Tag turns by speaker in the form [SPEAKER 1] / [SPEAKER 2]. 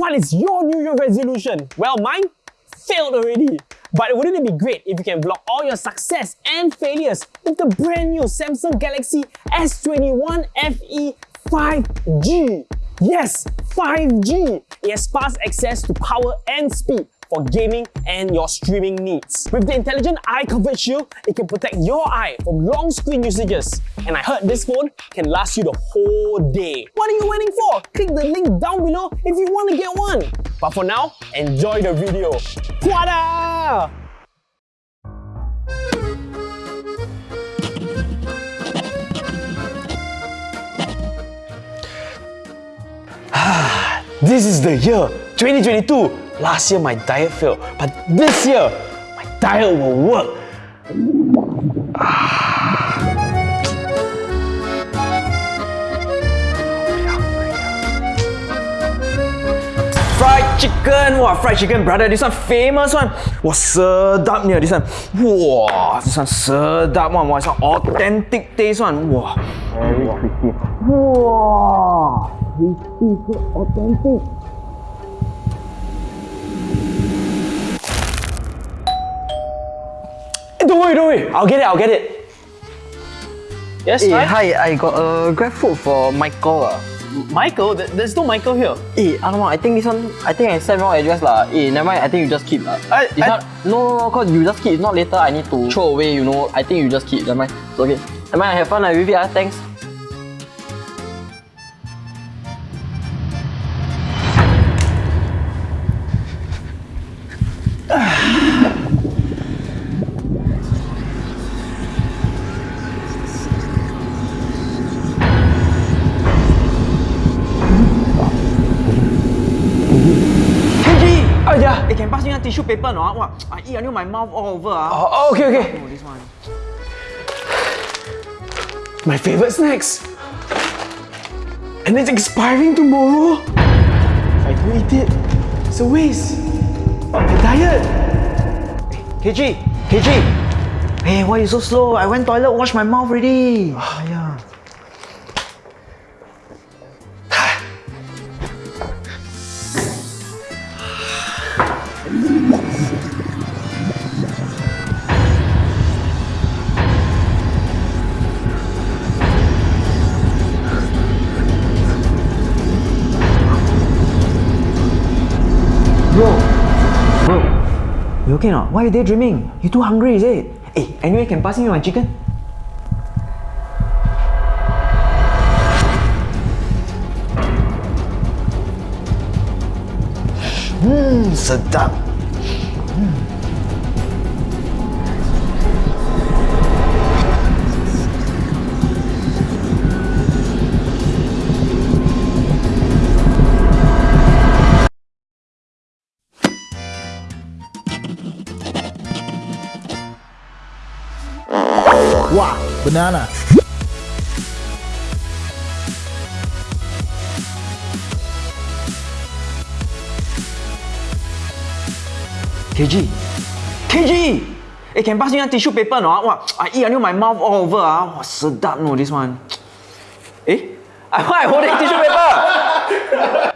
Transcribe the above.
[SPEAKER 1] what is your New Year resolution? Well, mine failed already. But wouldn't it be great if you can vlog all your success and failures with the brand new Samsung Galaxy S21 FE 5G? Yes, 5G! It has fast access to power and speed for gaming and your streaming needs. With the intelligent eye comfort shield, it can protect your eye from long screen usages. And I heard this phone can last you the whole day. What are you waiting for? The link down below if you want to get one. But for now, enjoy the video. Wada! This is the year 2022 Last year my diet failed, but this year my diet will work.
[SPEAKER 2] Ah. Chicken, wow, fried chicken, brother. This one famous one. Wow, sedap ni this one. Wow, this one sedap one. Wow, this one authentic taste one. Wow, very crispy. Wow, crispy, so authentic.
[SPEAKER 1] Don't worry, don't worry. I'll get it, I'll get it.
[SPEAKER 2] Yes, hey, hi. I got a grab food for Michael. Uh.
[SPEAKER 1] Michael? There's no Michael here.
[SPEAKER 2] Eh, alamak, I think this one, I think I sent wrong address lah. Eh, never mind, I think you just keep. Uh. I, it's I, not, no, no, no, cause you just keep. It's not later I need to throw away, you know. I think you just keep, never mind. It's okay. Never mind, have fun uh, with it, uh. thanks. tissue paper no? Wow, I eat until my mouth all over. Uh.
[SPEAKER 1] Oh, okay, okay. Oh, this one. My favorite snacks. And it's expiring tomorrow. If I don't eat it, it's a waste. My diet.
[SPEAKER 2] KG, KG. Hey, why are you so slow? I went toilet, wash my mouth already. You okay not? Why are you daydreaming? You too hungry, is it? Hey, eh, anyway, can pass me my chicken? Mmm, sedap.
[SPEAKER 3] Wow, banana.
[SPEAKER 2] KG! KG! Eh, can pass me a tissue paper no? Wow, I eat until my mouth all over. Ah. Wow, sedap no, this one. Eh? Why I holding tissue paper?